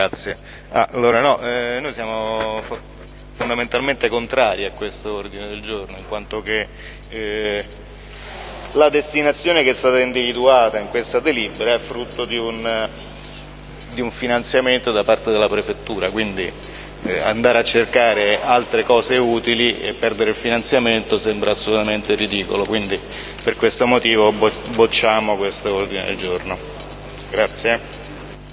Grazie. Ah, allora no, eh, noi siamo fondamentalmente contrari a questo ordine del giorno, in quanto che eh, la destinazione che è stata individuata in questa delibera è frutto di un, di un finanziamento da parte della Prefettura, quindi eh, andare a cercare altre cose utili e perdere il finanziamento sembra assolutamente ridicolo, quindi per questo motivo bocciamo questo ordine del giorno. Grazie.